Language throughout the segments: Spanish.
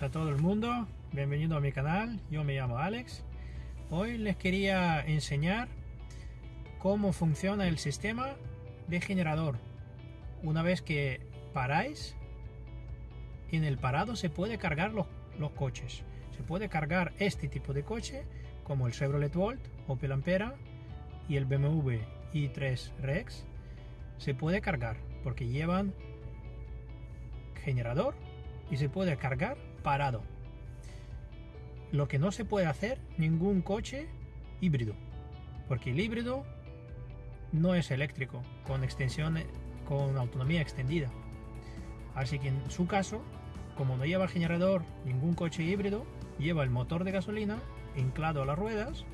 A todo el mundo, bienvenido a mi canal, yo me llamo Alex. Hoy les quería enseñar cómo funciona el sistema de generador. Una vez que paráis, en el parado se puede cargar los, los coches. Se puede cargar este tipo de coche, como el Chevrolet Volt, Opel Ampera y el BMW i3 Rex. Se puede cargar porque llevan generador y se puede cargar parado. Lo que no se puede hacer ningún coche híbrido, porque el híbrido no es eléctrico con extensión con autonomía extendida. Así que en su caso, como no lleva generador ningún coche híbrido, lleva el motor de gasolina anclado a las ruedas,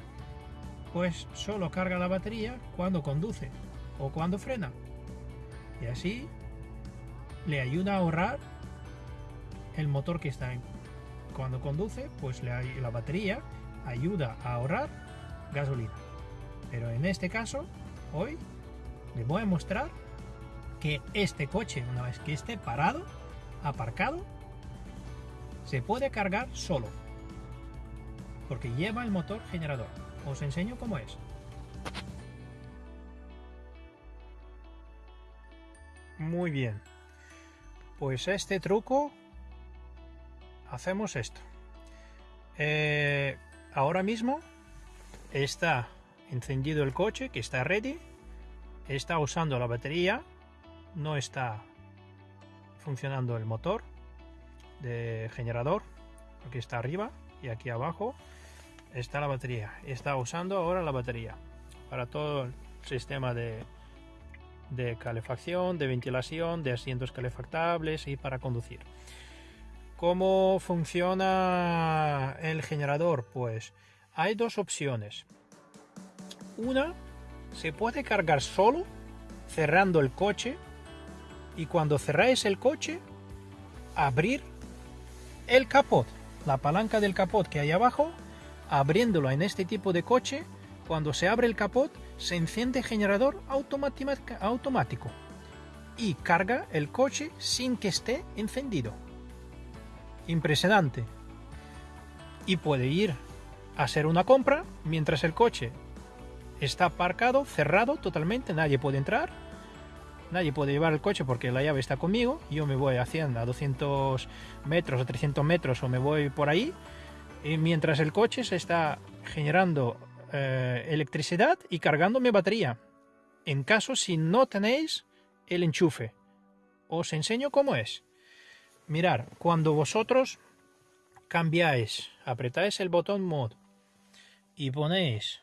pues solo carga la batería cuando conduce o cuando frena. Y así le ayuda a ahorrar el motor que está en. Cuando conduce, pues la batería ayuda a ahorrar gasolina. Pero en este caso, hoy les voy a mostrar que este coche, una vez que esté parado, aparcado, se puede cargar solo. Porque lleva el motor generador. Os enseño cómo es. Muy bien. Pues este truco hacemos esto. Eh, ahora mismo está encendido el coche que está ready. Está usando la batería. No está funcionando el motor de generador. Aquí está arriba y aquí abajo está la batería. Está usando ahora la batería para todo el sistema de, de calefacción, de ventilación, de asientos calefactables y para conducir. ¿Cómo funciona el generador? Pues hay dos opciones. Una, se puede cargar solo cerrando el coche y cuando cerráis el coche, abrir el capot, la palanca del capot que hay abajo, abriéndolo en este tipo de coche, cuando se abre el capot, se enciende el generador automático y carga el coche sin que esté encendido impresionante. Y puede ir a hacer una compra mientras el coche está aparcado, cerrado totalmente, nadie puede entrar, nadie puede llevar el coche porque la llave está conmigo, yo me voy haciendo a 200 metros o 300 metros o me voy por ahí, y mientras el coche se está generando eh, electricidad y cargando mi batería. En caso si no tenéis el enchufe, os enseño cómo es. Mirar, cuando vosotros cambiáis, apretáis el botón mod y ponéis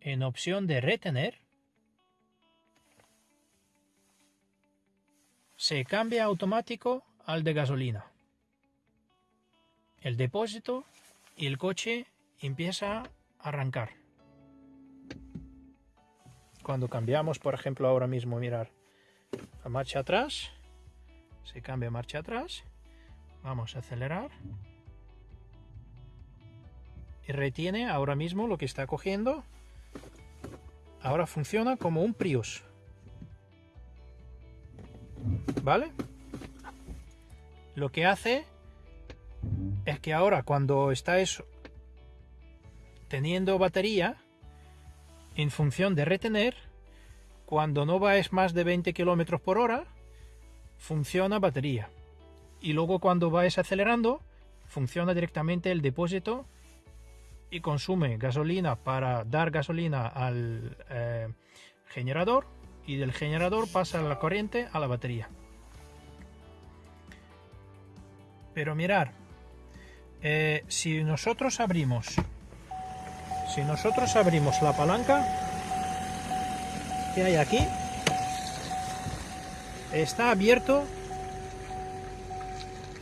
en opción de retener, se cambia automático al de gasolina. El depósito y el coche empieza a arrancar. Cuando cambiamos, por ejemplo, ahora mismo, mirar, a marcha atrás, se cambia marcha atrás, vamos a acelerar y retiene ahora mismo lo que está cogiendo. Ahora funciona como un Prius. ¿Vale? Lo que hace es que ahora cuando estáis teniendo batería, en función de retener, cuando no vais más de 20 km por hora, funciona batería. Y luego cuando vais acelerando, funciona directamente el depósito y consume gasolina para dar gasolina al eh, generador y del generador pasa la corriente a la batería. Pero mirar, eh, si nosotros abrimos, si nosotros abrimos la palanca, que hay aquí. Está abierto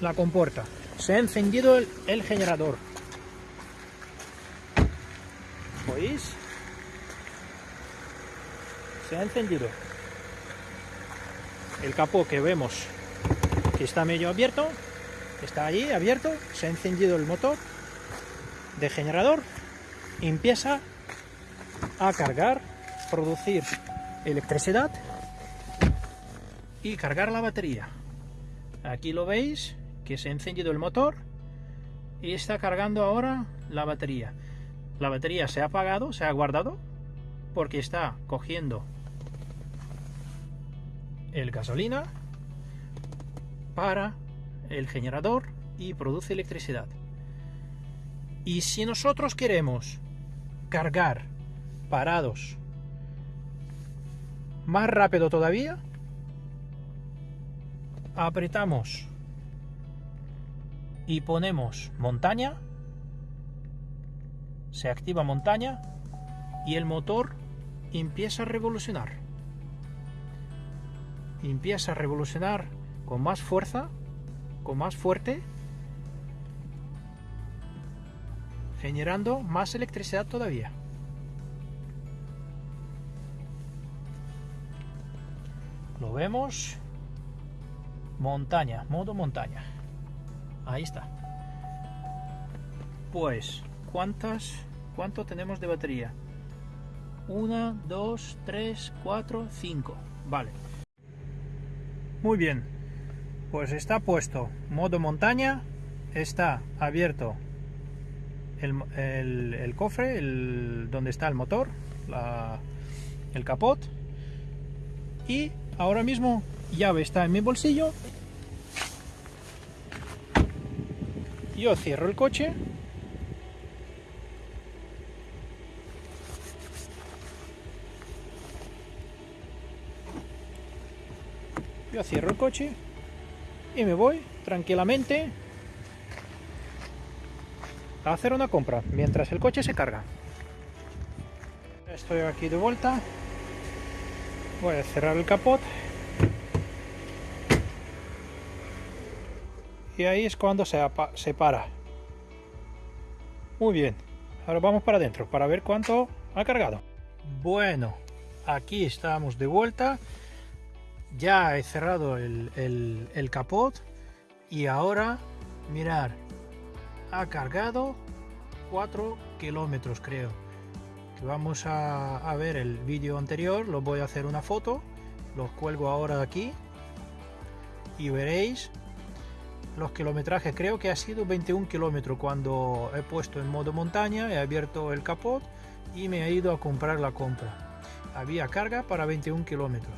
la compuerta. Se ha encendido el, generador. ¿oís? se ha encendido. El capó que vemos que está medio abierto está allí abierto. Se ha encendido el motor de generador. Empieza a cargar producir electricidad y cargar la batería. Aquí lo veis, que se ha encendido el motor y está cargando ahora la batería. La batería se ha apagado, se ha guardado, porque está cogiendo el gasolina para el generador y produce electricidad. Y si nosotros queremos cargar parados más rápido todavía, apretamos y ponemos montaña, se activa montaña y el motor empieza a revolucionar. Empieza a revolucionar con más fuerza, con más fuerte, generando más electricidad todavía. Lo vemos. Montaña, modo montaña. Ahí está. Pues, ¿cuántas, ¿cuánto tenemos de batería? 1, 2, 3, 4, 5. Vale. Muy bien. Pues está puesto modo montaña. Está abierto el, cofre, el, donde está el motor, el capot. Y ahora mismo llave está en mi bolsillo. Yo cierro el coche. Yo cierro el coche y me voy tranquilamente a hacer una compra mientras el coche se carga. Estoy aquí de vuelta. Voy a cerrar el capot. Y ahí es cuando se, se para. Muy bien. Ahora vamos para adentro para ver cuánto ha cargado. Bueno, aquí estamos de vuelta. Ya he cerrado el, el, el capot. Y ahora, mirar, ha cargado 4 kilómetros creo vamos a, ver el vídeo anterior lo voy a hacer una foto los cuelgo ahora aquí y veréis los kilometrajes. Creo que ha sido 21 kilómetros cuando he puesto en modo montaña he abierto el capot y me he ido a comprar la compra. Había carga para 21 kilómetros.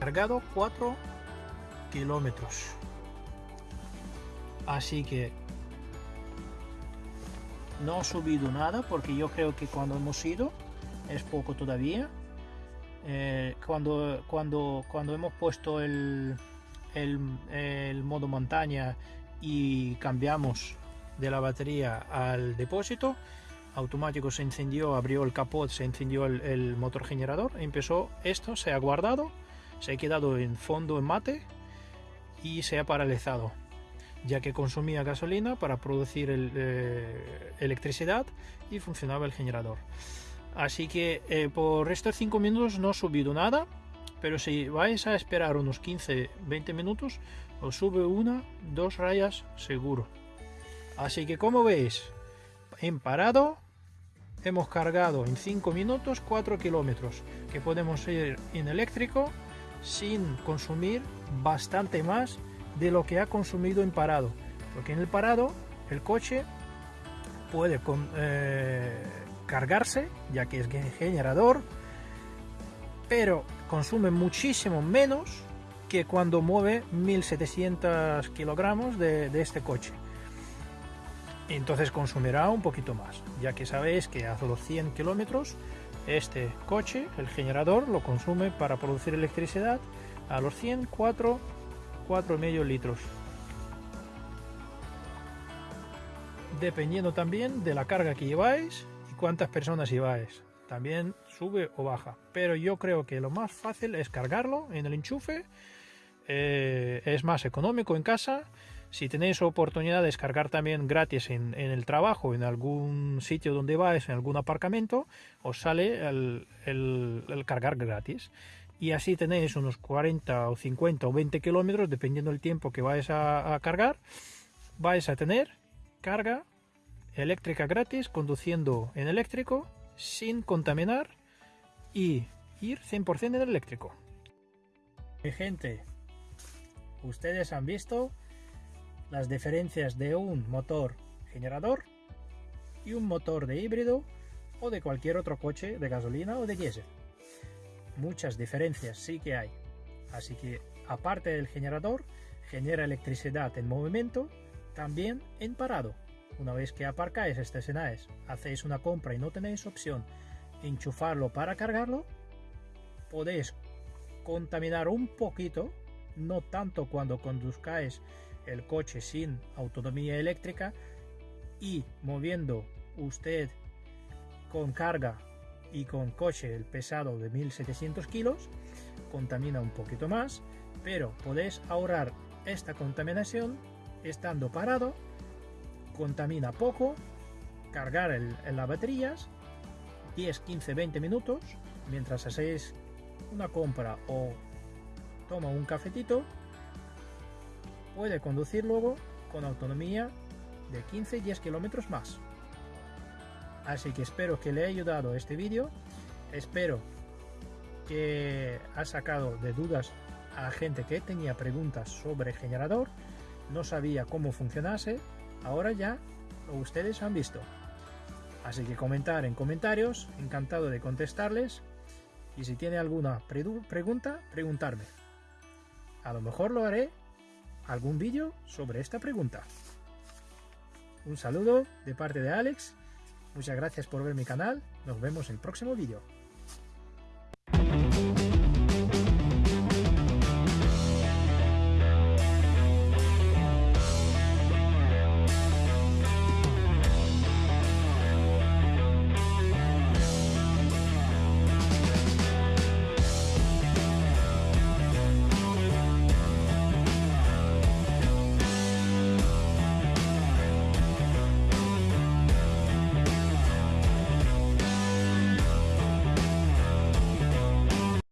Cargado 4 kilómetros. Así que no ha subido nada porque yo creo que cuando hemos ido es poco todavía. Eh, cuando cuando cuando hemos puesto el, el, modo montaña y cambiamos de la batería al depósito automático se encendió abrió el capot se encendió el motor generador empezó esto se ha guardado se ha quedado en fondo en mate y se ha paralizado ya que consumía gasolina para producir eh, electricidad y funcionaba el generador. Así que eh, por estos 5 minutos no ha subido nada, pero si vais a esperar unos 15-20 minutos, os sube una, dos rayas seguro. Así que como veis, en parado hemos cargado en 5 minutos 4 kilómetros, que podemos ir en eléctrico sin consumir bastante más de lo que ha consumido en parado. Porque en el parado el coche puede eh, cargarse, ya que es generador, pero consume muchísimo menos que cuando mueve 1700 kilogramos de, de este coche. Entonces consumirá un poquito más, ya que sabéis que a los 100 kilómetros este coche, el generador, lo consume para producir electricidad a los 100, 4 4,5 litros. Dependiendo también de la carga que lleváis y cuántas personas lleváis. También sube o baja. Pero yo creo que lo más fácil es cargarlo en el enchufe. Eh, es más económico en casa. Si tenéis oportunidad de descargar también gratis en, el trabajo, en algún sitio donde vais, en algún aparcamiento, os sale el cargar gratis y así tenéis unos 40 o 50 o 20 kilómetros dependiendo del tiempo que vais a, cargar vais a tener carga eléctrica gratis conduciendo en eléctrico sin contaminar y ir 100% en eléctrico Mi gente, ustedes han visto las diferencias de un motor generador y un motor de híbrido o de cualquier otro coche de gasolina o de diésel. Muchas diferencias sí que hay. Así que aparte del generador, genera electricidad en movimiento, también en parado. Una vez que aparcáis, estacionáis, hacéis una compra y no tenéis opción enchufarlo para cargarlo, podéis contaminar un poquito, no tanto cuando conduzcáis el coche sin autonomía eléctrica y moviendo usted con carga y con coche el pesado de 1700 kilos contamina un poquito más pero podéis ahorrar esta contaminación estando parado contamina poco cargar el, las baterías 10 15 20 minutos mientras hacéis una compra o toma un cafetito puede conducir luego con autonomía de 15-10 kilómetros más. Así que espero que le haya ayudado este vídeo. Espero que ha sacado de dudas a gente que tenía preguntas sobre el generador. No sabía cómo funcionase. Ahora ya ustedes han visto. Así que comentar en comentarios. Encantado de contestarles. Y si tiene alguna pregunta, preguntarme. A lo mejor lo haré algún vídeo sobre esta pregunta. Un saludo de parte de Alex. Muchas gracias por ver mi canal. Nos vemos en el próximo vídeo.